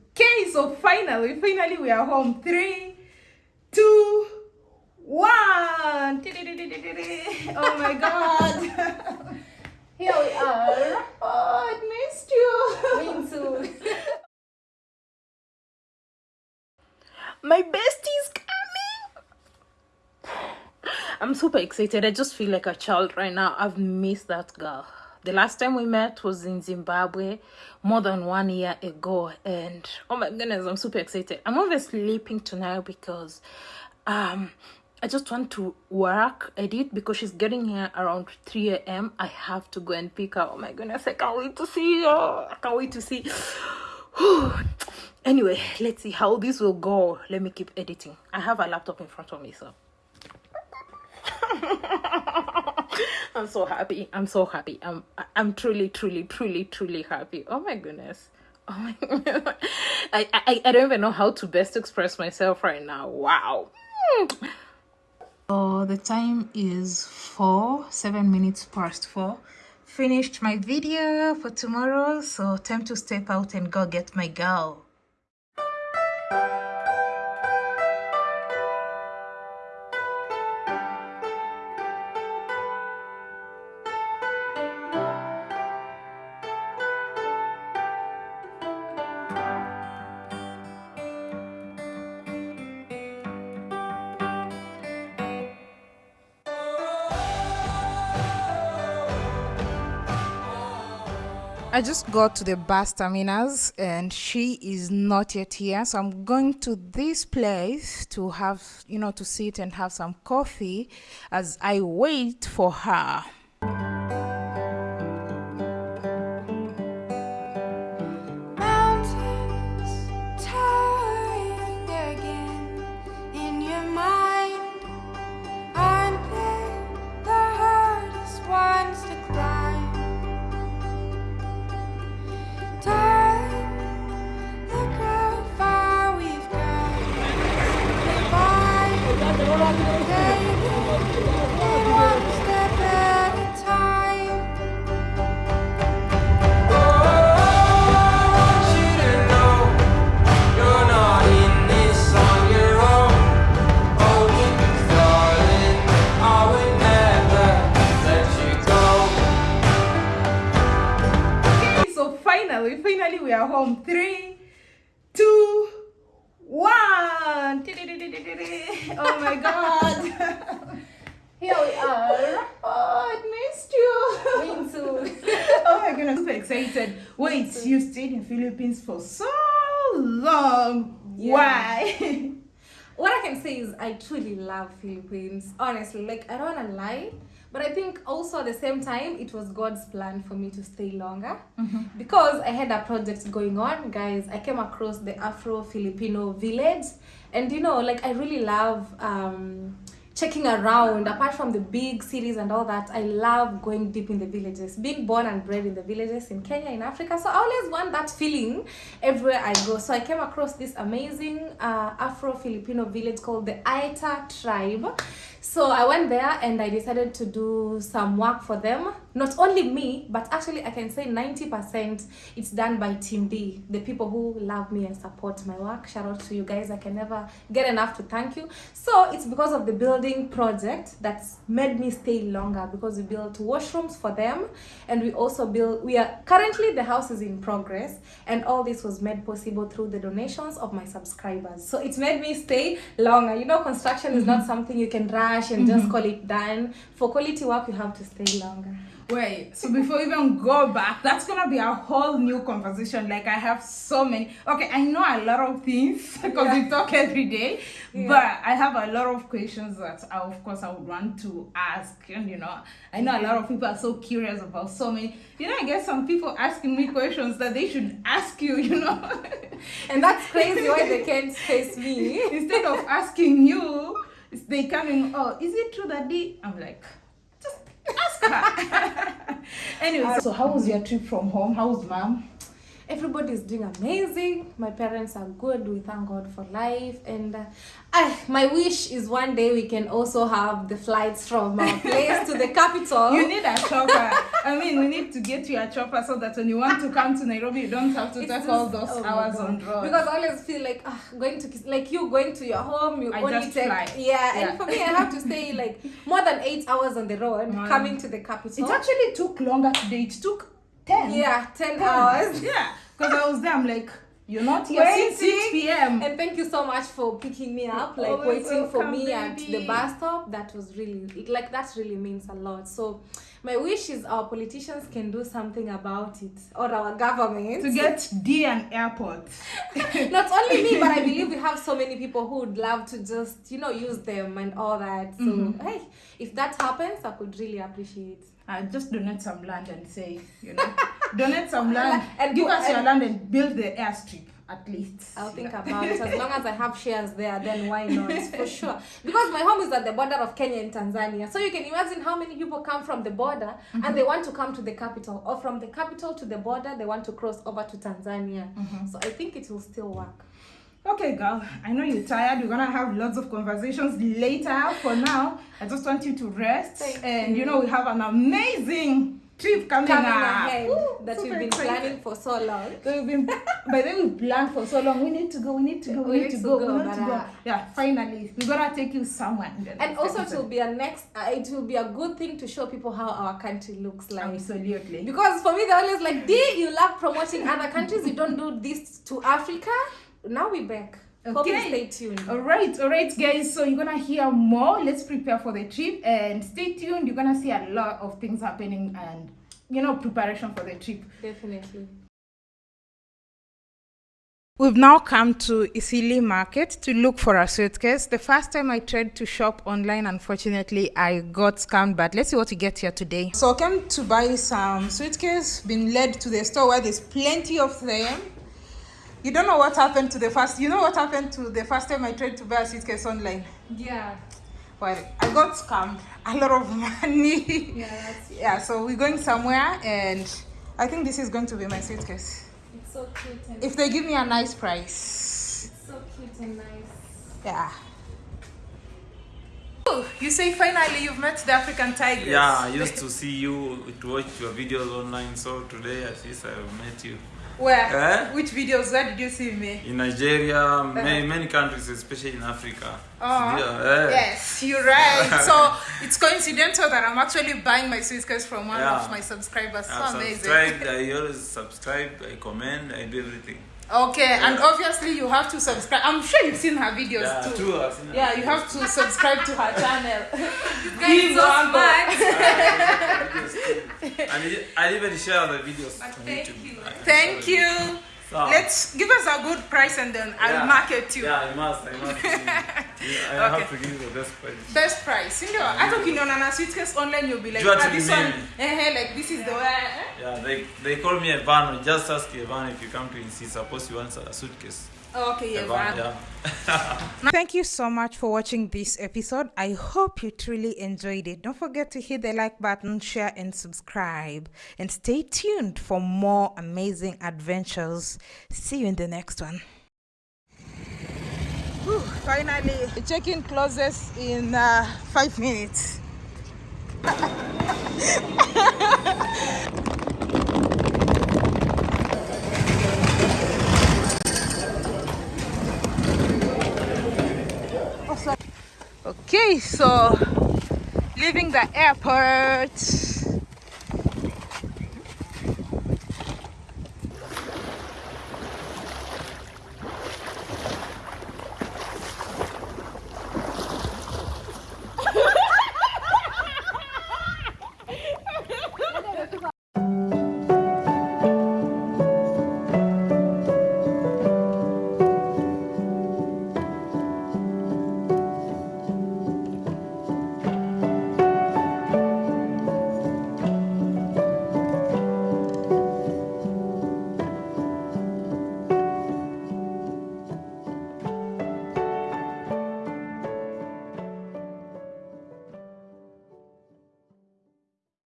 Okay, so finally, finally we are home. Three, two, one. Oh my god. Here we are. Oh, I missed you. Me too. My bestie's coming. I'm super excited. I just feel like a child right now. I've missed that girl. The last time we met was in Zimbabwe more than one year ago. And oh my goodness, I'm super excited. I'm obviously sleeping tonight because um I just want to work edit because she's getting here around 3 a.m. I have to go and pick her. Oh my goodness, I can't wait to see her. I can't wait to see. anyway, let's see how this will go. Let me keep editing. I have a laptop in front of me, so I'm so happy. I'm so happy. I'm I'm truly, truly, truly, truly happy. Oh my goodness. Oh my. I, I I don't even know how to best express myself right now. Wow. So the time is four, seven minutes past four. Finished my video for tomorrow, so time to step out and go get my girl. I just got to the bus terminus and she is not yet here. So I'm going to this place to have, you know, to sit and have some coffee as I wait for her. Finally, finally we are home. Three, two, one. Oh my god. Here we are. Oh, I missed you. Me too. oh my goodness, super excited. Wait, you stayed in Philippines for so long. Yeah. Why? What I can say is I truly love Philippines. Honestly, like I don't wanna lie, but I think also at the same time it was God's plan for me to stay longer. Because I had a project going on, guys. I came across the Afro Filipino village, and you know, like I really love um checking around apart from the big cities and all that i love going deep in the villages being born and bred in the villages in kenya in africa. So i always want that feeling everywhere i go. So i came across this amazing uh, afro filipino village called the Aeta tribe. So i went there and i decided to do some work for them. Not only me but actually i can say 90% it's done by team d the people who love me and support my work. Shout out to you guys. I can never get enough to thank you. So it's because of the building project that's made me stay longer because we built washrooms for them and we also build we are currently the house is in progress and all this was made possible through the donations of my subscribers. So it's made me stay longer. You know construction is not mm-hmm. something you can rush and just mm-hmm. call it done. For quality work you have to stay longer Wait, so before even go back, that's gonna be a whole new conversation. Like I have so many. Okay, I know a lot of things because we talk every day, but I have a lot of questions that, I, of course, I would want to ask. And you know, I know a lot of people are so curious about so many. You know, I get some people asking me questions that they should ask you. You know, and that's crazy why they can't face me instead of asking you, they come in. Oh, is it true that they? I'm like. Anyway, so how was your trip from home? How was mom? is doing amazing. My parents are good. We thank God for life. And uh, I, my wish is one day we can also have the flights from our place to the capital. You need a chopper. I mean, we need to get you a chopper so that when you want to come to Nairobi, you don't have to It's take all those oh hours on road. Because I always feel like ah, going to like you going to your home, you I only just take fly. yeah, Yeah. And for me, I have to stay like more than eight hours on the road Man. coming to the capital. it actually took longer today. It took 10. yeah, ten 10 hours. Yeah. Because I was there, I'm like, you're not here since 6 p.m. And thank you so much for picking me up, like Always waiting for welcome, me at the bus stop. That was really like that really means a lot. So my wish is our politicians can do something about it, or our government. to get D an airport. Not only me, but I believe we have so many people who would love to just you know use them and all that. So Mm-hmm. hey, if that happens, I could really appreciate. Uh, just donate some land and say, you know, donate some land, And give us your land and build the airstrip at least. I'll think about it. As long as I have shares there, then why not? For sure. Because my home is at the border of Kenya and Tanzania. So you can imagine how many people come from the border and mm-hmm. they want to come to the capital. Or from the capital to the border, they want to cross over to Tanzania. Mm-hmm. So I think it will still work. Okay, girl, I know you're tired. We're gonna have lots of conversations later. For now, I just want you to rest. Thank and you. know, we have an amazing trip coming, Coming up. ahead Woo, that we've been planning for so long. So we've been, by then we've planned for so long. We need to go. We need to go. We, need, to go. we need to go. uh, Yeah, finally, we're gonna take you somewhere. And also it will be a next uh, it will be a good thing to show people how our country looks like. absolutely. Because for me, they're always like, Dee, you love promoting other countries. You don't do this to Africa. Now we're back. Hope you Okay. stay tuned. All right, all right, guys. So you're gonna hear more. Let's prepare for the trip and stay tuned. You're gonna see a lot of things happening and you know preparation for the trip. Definitely. We've now come to Eastleigh Market to look for a suitcase. The first time I tried to shop online, unfortunately, I got scammed. But let's see what we get here today. So I came to buy some suitcase. Been led to the store where there's plenty of them. You don't know what happened to the first. You know what happened to the first time I tried to buy a suitcase online. Yeah. Well, I got scammed. A lot of money. Yeah, that's yeah. So we're going somewhere, and I think this is going to be my suitcase. it's so cute and If they give me a nice price. it's so cute and nice. Yeah. Oh, you say finally you've met the African tigers. Yeah, I used to see you to watch your videos online. So today, at least I have met you Where? Eh? Which videos? Where did you see me? in Nigeria, many, many countries, especially in Africa. Yeah, eh. Yes, you're right. so it's coincidental that I'm actually buying my suitcase from one Yeah. of my subscribers. So I amazing. subscribed. I always subscribe. I comment. I do everything. Okay, and obviously you have to subscribe. I'm sure you've seen her videos Yeah, too. true. I've seen Yeah, it. you have to subscribe to her channel. Guys, so Wango. smart. and it- I even share the videos on thank YouTube. you. I- I Thank you. Them. So, Let's give us a good price and then I'll Yeah. market you. Yeah, I must. I must. give you- I Okay. have to give you the best price. Best price. Ndio. Hata ukiniona a suitcase online you'll be like, Jua ah, this one, eh, eh, like this is the way. Yeah, they they call me Evan. Just ask Evan if you come to NC. Suppose you want a suitcase. Okay, yeah, Evan, yeah. Thank you so much for watching this episode. I hope you truly enjoyed it. Don't forget to hit the like button, share, and subscribe. And stay tuned for more amazing adventures. See you in the next one. Whew, finally, the check-in closes in uh, five minutes. Okay, so leaving the airport.